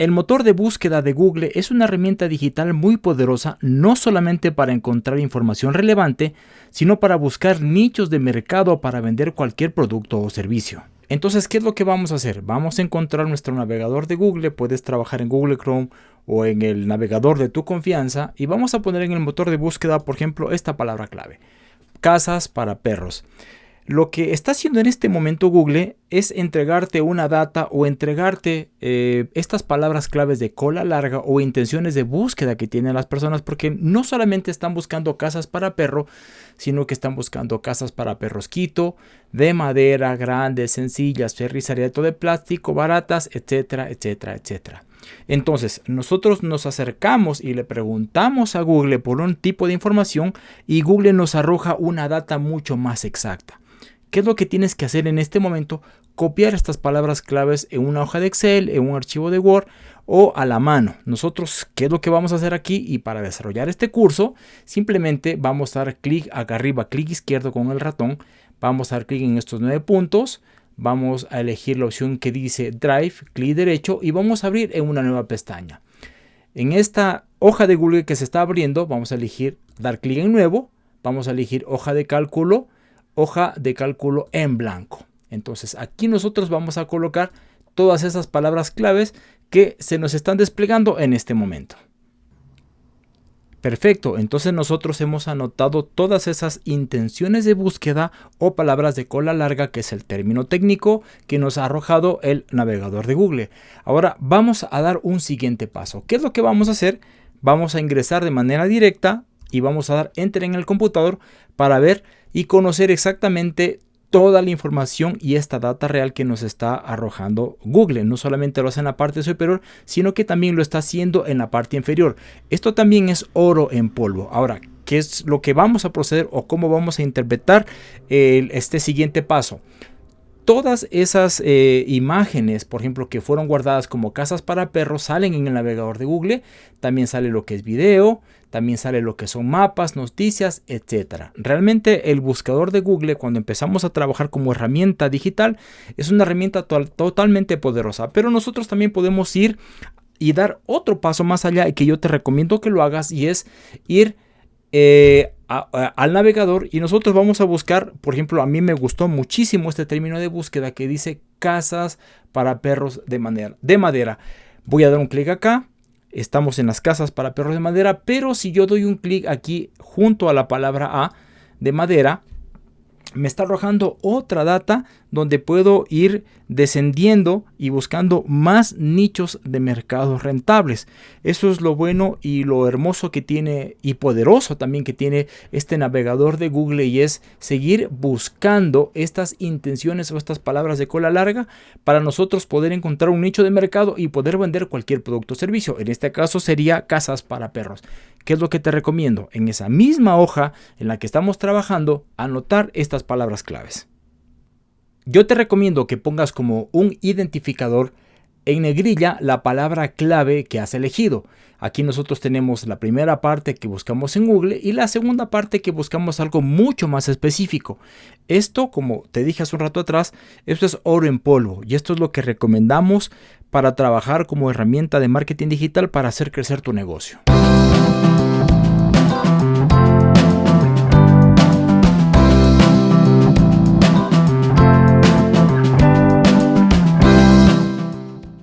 El motor de búsqueda de Google es una herramienta digital muy poderosa no solamente para encontrar información relevante, sino para buscar nichos de mercado para vender cualquier producto o servicio. Entonces, ¿qué es lo que vamos a hacer? Vamos a encontrar nuestro navegador de Google, puedes trabajar en Google Chrome o en el navegador de tu confianza y vamos a poner en el motor de búsqueda, por ejemplo, esta palabra clave, casas para perros. Lo que está haciendo en este momento Google es entregarte una data o entregarte eh, estas palabras claves de cola larga o intenciones de búsqueda que tienen las personas porque no solamente están buscando casas para perro, sino que están buscando casas para perros quito, de madera, grandes, sencillas, ferrizariato de plástico, baratas, etcétera, etcétera, etcétera. Entonces, nosotros nos acercamos y le preguntamos a Google por un tipo de información y Google nos arroja una data mucho más exacta. ¿Qué es lo que tienes que hacer en este momento? Copiar estas palabras claves en una hoja de Excel, en un archivo de Word o a la mano. Nosotros, ¿qué es lo que vamos a hacer aquí? Y para desarrollar este curso, simplemente vamos a dar clic acá arriba, clic izquierdo con el ratón. Vamos a dar clic en estos nueve puntos. Vamos a elegir la opción que dice Drive, clic derecho y vamos a abrir en una nueva pestaña. En esta hoja de Google que se está abriendo, vamos a elegir dar clic en nuevo. Vamos a elegir hoja de cálculo hoja de cálculo en blanco. Entonces aquí nosotros vamos a colocar todas esas palabras claves que se nos están desplegando en este momento. Perfecto, entonces nosotros hemos anotado todas esas intenciones de búsqueda o palabras de cola larga, que es el término técnico que nos ha arrojado el navegador de Google. Ahora vamos a dar un siguiente paso. ¿Qué es lo que vamos a hacer? Vamos a ingresar de manera directa y vamos a dar enter en el computador para ver y conocer exactamente toda la información y esta data real que nos está arrojando Google. No solamente lo hace en la parte superior, sino que también lo está haciendo en la parte inferior. Esto también es oro en polvo. Ahora, ¿qué es lo que vamos a proceder o cómo vamos a interpretar este siguiente paso? Todas esas eh, imágenes, por ejemplo, que fueron guardadas como casas para perros, salen en el navegador de Google. También sale lo que es video, también sale lo que son mapas, noticias, etc. Realmente el buscador de Google cuando empezamos a trabajar como herramienta digital es una herramienta totalmente poderosa, pero nosotros también podemos ir y dar otro paso más allá y que yo te recomiendo que lo hagas y es ir eh, al navegador y nosotros vamos a buscar, por ejemplo, a mí me gustó muchísimo este término de búsqueda que dice casas para perros de madera. De madera. Voy a dar un clic acá estamos en las casas para perros de madera, pero si yo doy un clic aquí junto a la palabra A de madera, me está arrojando otra data donde puedo ir descendiendo y buscando más nichos de mercados rentables. Eso es lo bueno y lo hermoso que tiene y poderoso también que tiene este navegador de Google y es seguir buscando estas intenciones o estas palabras de cola larga para nosotros poder encontrar un nicho de mercado y poder vender cualquier producto o servicio. En este caso sería casas para perros. ¿Qué es lo que te recomiendo? En esa misma hoja en la que estamos trabajando, anotar estas palabras claves. Yo te recomiendo que pongas como un identificador en negrilla la palabra clave que has elegido. Aquí nosotros tenemos la primera parte que buscamos en Google y la segunda parte que buscamos algo mucho más específico. Esto, como te dije hace un rato atrás, esto es oro en polvo y esto es lo que recomendamos para trabajar como herramienta de marketing digital para hacer crecer tu negocio.